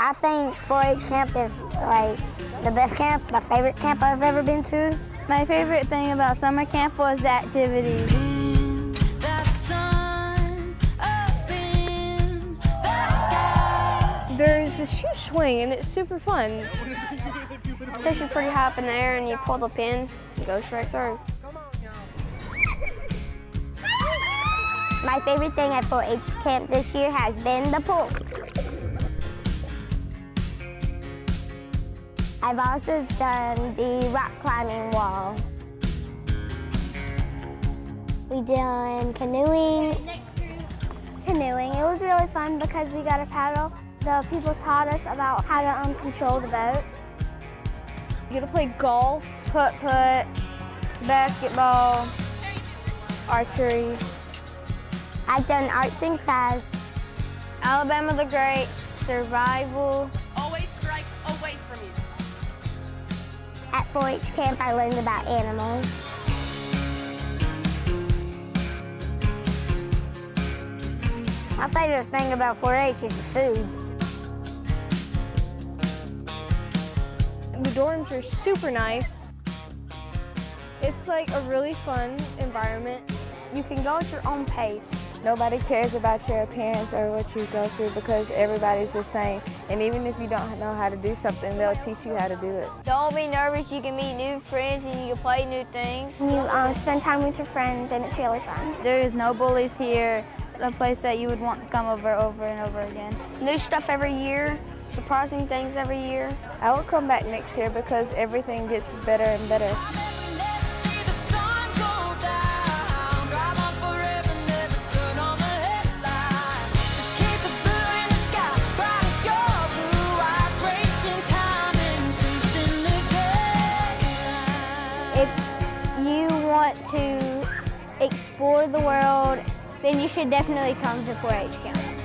I think 4-H camp is like the best camp, my favorite camp I've ever been to. My favorite thing about summer camp was the activities. There's this huge swing and it's super fun. It takes you pretty high up in the air and you pull the pin, and go straight through. My favorite thing at 4-H camp this year has been the pool. I've also done the rock climbing wall. We done canoeing. Canoeing, it was really fun because we got a paddle. The people taught us about how to um, control the boat. You get to play golf, putt-putt, basketball, archery. I've done arts and crafts. Alabama the Great, survival. 4-H camp, I learned about animals. My favorite thing about 4-H is the food. The dorms are super nice. It's like a really fun environment. You can go at your own pace. Nobody cares about your appearance or what you go through because everybody's the same. And even if you don't know how to do something, they'll teach you how to do it. Don't be nervous. You can meet new friends and you can play new things. You um, spend time with your friends and it's really fun. There is no bullies here. It's a place that you would want to come over over and over again. New stuff every year, surprising things every year. I will come back next year because everything gets better and better. Want to explore the world, then you should definitely come to 4-H camp.